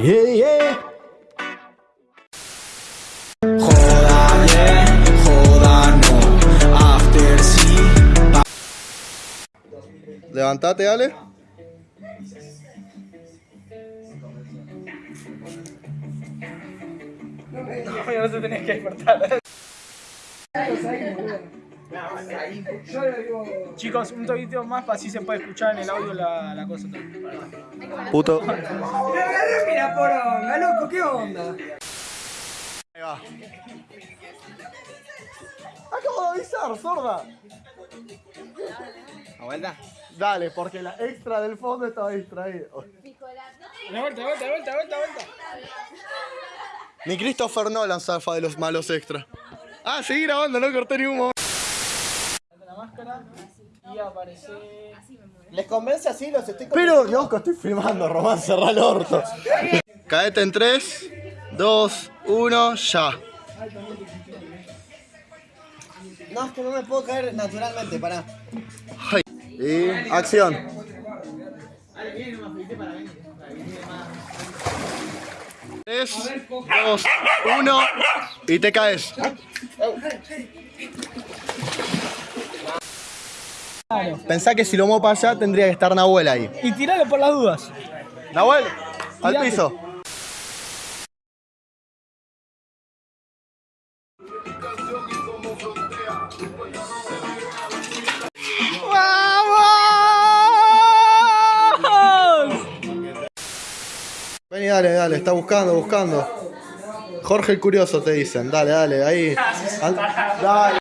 Yeah, yeah. Joda bien, joda no. After sí. Levantate, dale. no se tenés que despertar. Chicos, un toquito más para así se puede escuchar en el audio la, la cosa. Puto. Mira, poronga, loco, ¿qué onda? Ahí va. Acabo de avisar, sorda. ¿A vuelta? Dale, porque la extra del fondo estaba distraído. De vuelta, de vuelta, de vuelta, de vuelta, vuelta. Ni Christopher Nolan zafa de los malos extra. Ah, seguí grabando, no corté ni un momento. La máscara y aparece... ¿Les convence así? Los estoy Pero, loco, estoy filmando, Román, cerrá el orto. Caete en 3, 2, 1, ya. No, es que no me puedo caer naturalmente, pará. Ay. Y acción. Tres, dos, uno y te caes. Pensá que si lo muevo para allá tendría que estar Nahuel ahí. Y tiralo por las dudas. Nahuel, al piso. ¡Vamos! Vení, dale, dale, está buscando, buscando. Jorge el Curioso te dicen, dale, dale, ahí. Al- dale.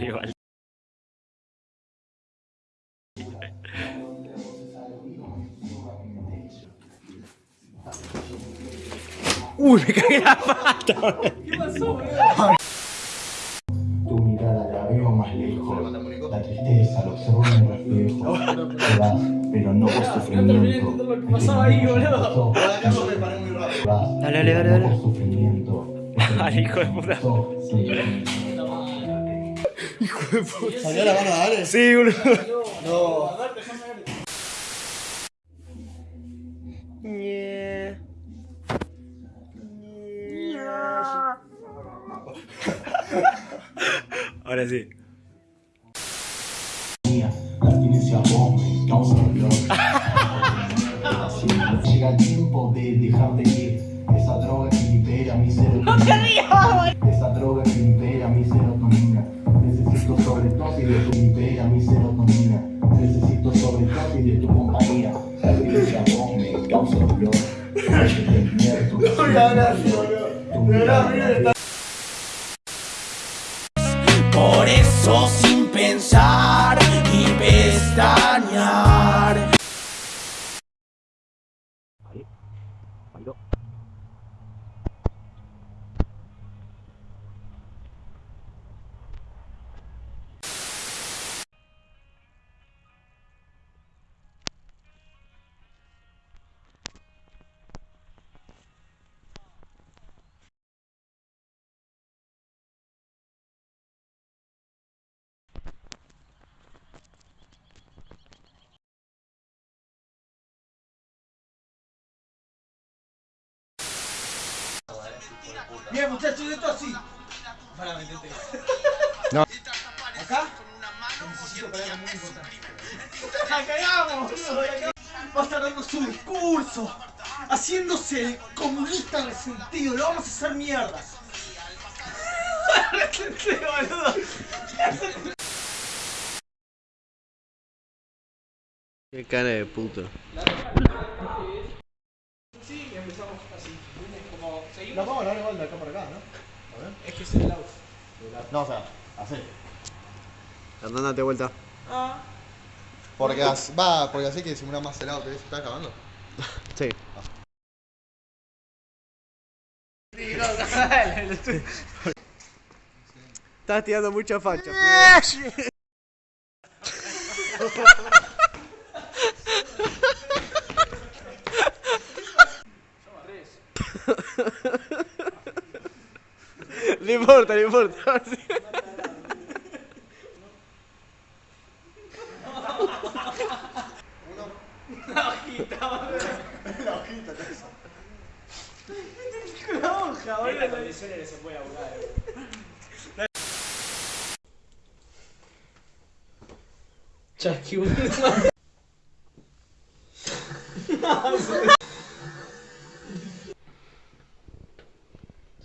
Igual. Uy, me cagué la pata. Tu mirada la veo más lejos. La tristeza, lo observo en el reflejo. Vas, pero no por sufrimiento. lo que pasaba ahí, boludo. Dale, dale, pero dale, no dale. por sufrimiento. Hijo de puta. ¿Salió la mano, dale? Sí, boludo. No. Ahora sí. La abstinencia vos me causa dolor. Así, Llega el tiempo de dejar de ir. Esa droga que libera mi serotonina. Esa droga que libera mi serotonina. Necesito sobredosis de tu libera mi serotonina. Necesito sobredosis de tu compañía. Abstinencia vos me causa dolor. Invierto. Tu mirada. Por eso sin pensar Bien, muchachos, esto así. Para, metete. No. ¿Acá? Necesito pegar muy importante. ¡La cagamos, boludo! la cagamos. Va a estar dando su discurso, haciéndose el comunista resentido. Lo vamos a hacer mierda. Resentido, boludo. Qué cara de puto. Empezamos así. Como seguimos. La vamos a dar igual de acá para acá, ¿no? Es que es el audio. No, o sea, así. Hernán, date vuelta. Ah. Porque así, va, porque así que disimula más el auto. ¿Estás acabando? Sí. Estás tirando mucha facha. No importa, no importa.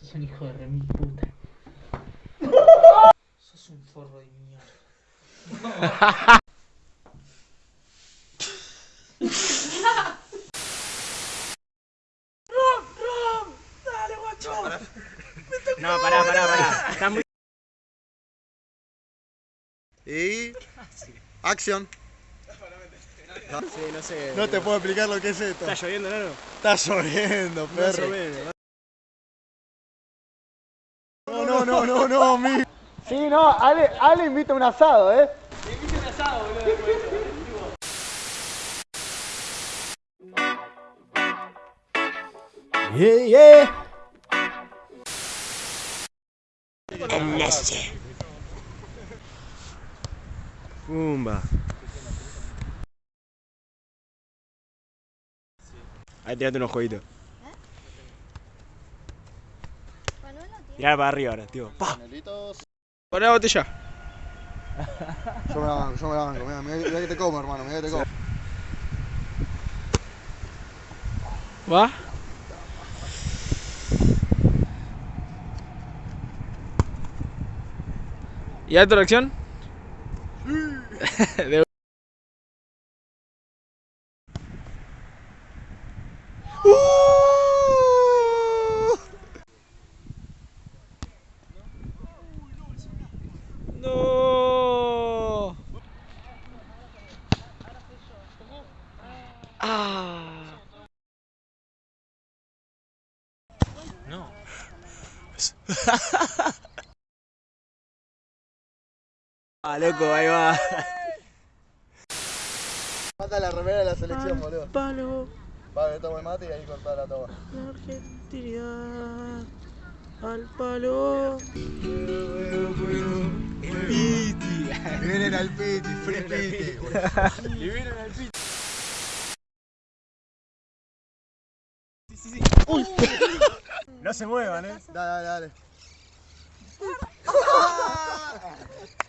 Sos un hijo de remil puta. Sos un forro de mierda. No, pará, pará, pará. Está muy... Y. Acción. Sí, no sé. No te puedo explicar lo que es esto. Está lloviendo, ¿no? Está lloviendo, perro. No, no, no, no, no, mi. Sí, no, Ale, Ale invita un asado, ¿eh? Yeah, yeah. Pumba. Ahí tirate unos jueguitos. Tirar para arriba ahora, tío. ¡Pa! Poné la botella. Yo me la banco, yo me la banco. Mira, mira, que te como, hermano, mira que te como. ¿Va? ¿Y alto la acción? De- No. Ah. Ah, loco, ahí va. Falta la remera de la selección, boludo. Palo, Vale, tomo el mate y ahí cortá la toma. la Argentina. Al palo. Vienen al piti, free piti. No se muevan, eh. Dale, dale, dale.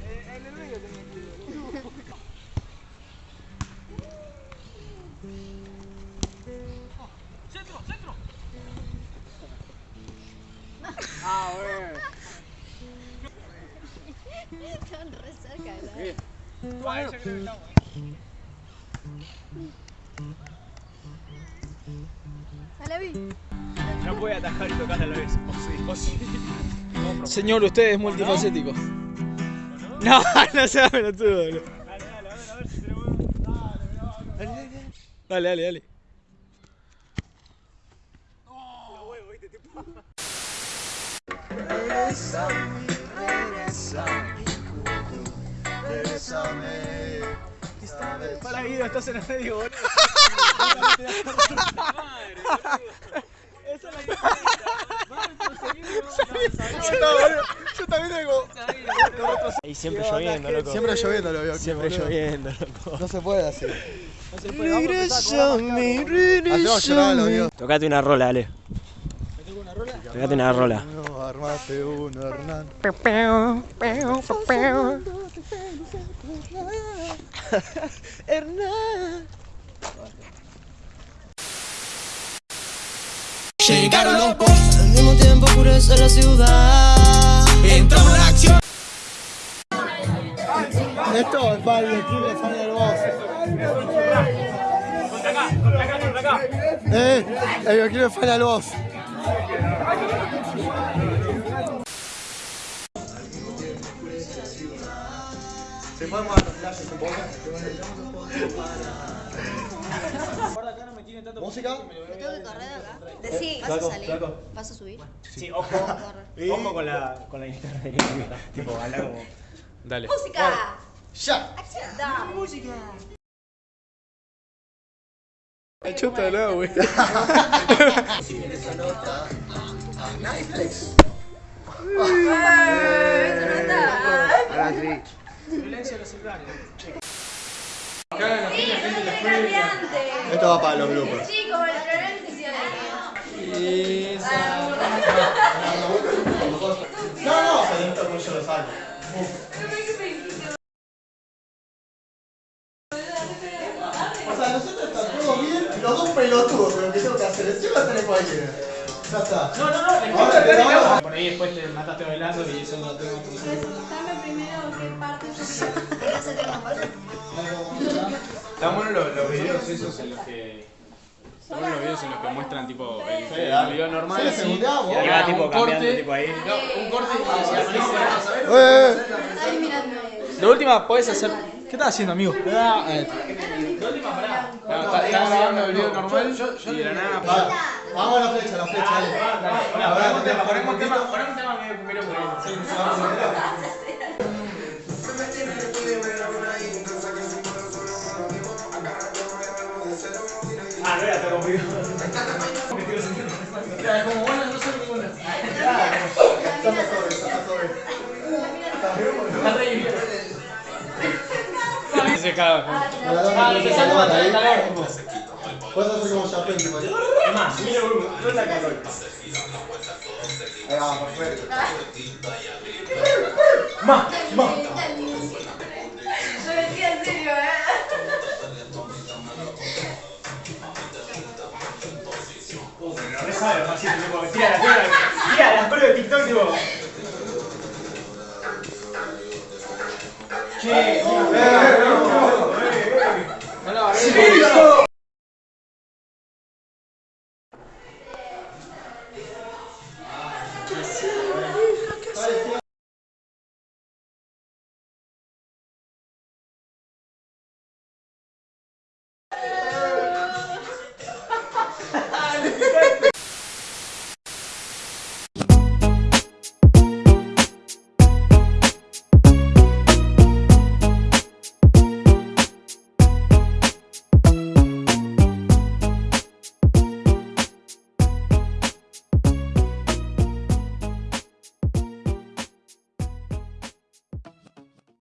A vi. No puede atajar y tocar a la vez. O sí, Señor, usted es multifacético. No, no sea pelotudo, boludo. Dale, dale, dale. Para Guido, estás en el medio, boludo. Yo también tengo. Ahí siempre lloviendo, loco. Siempre lloviendo lo veo. aquí, Siempre boludo. lloviendo, loco. No se puede así. Llorar a los dios. Tocate una rola, dale. Tocate una rola. No, armate uno, Hernán. Llegaron los boss, al mismo tiempo oscurece la ciudad. Entró la acción. Esto es para el equipo de Fania del Boss. Eh, el equipo de Fania Se pueden mover los flashes un poco. ¿Música? ¿Me tengo que correr acá? Sí. ¿Vas a salir? ¿Vas a subir? Sí, ojo. Ojo con la, con la internet. tipo, habla como. Dale. ¡Música! ¡Ya! ¡Acción! Da. ¡Música! Nuevo, güey. Si nota. Netflix. Ahora sí. Violencia a los cambiante. Esto va para los bloopers. Chico, el problema es que se No, no, pero esto con yo lo saco. O sea, nosotros está todo bien, los dos pelotudos, pero que tengo que hacer es lleva tenés cualquiera. Ya está. No, no, no. Por ahí después te mataste bailando y eso no tengo Están buenos los, los videos esos en los que. Están buenos los videos en los que muestran tipo el, el video normal. Así, y va tipo un cambiando, corte. tipo ahí. No, un corte y decía, ¡Eh! De última, podés hacer. ¿Qué estás haciendo, amigo? Claro, está, está grabando el video normal y de la nada. Va, Vamos a la flecha, la flecha, ponemos un tema medio primero espérate, conmigo. Ya, como no sobre, sobre. Se caga. Más, no Más, más. malos, así loco. Tira las pruebas, tira de TikTok,